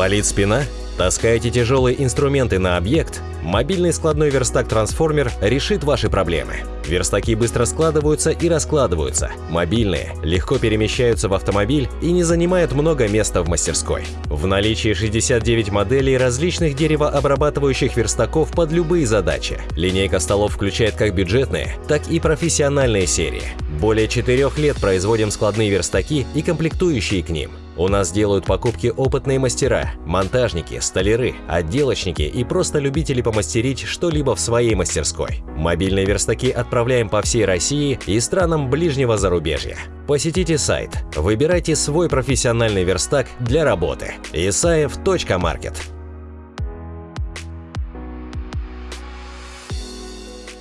Болит спина? Таскаете тяжелые инструменты на объект? Мобильный складной верстак-трансформер решит ваши проблемы. Верстаки быстро складываются и раскладываются. Мобильные, легко перемещаются в автомобиль и не занимают много места в мастерской. В наличии 69 моделей различных деревообрабатывающих верстаков под любые задачи. Линейка столов включает как бюджетные, так и профессиональные серии. Более 4 лет производим складные верстаки и комплектующие к ним. У нас делают покупки опытные мастера, монтажники, столяры, отделочники и просто любители помастерить что-либо в своей мастерской. Мобильные верстаки отправляем по всей России и странам ближнего зарубежья. Посетите сайт, выбирайте свой профессиональный верстак для работы. Исаев.маркет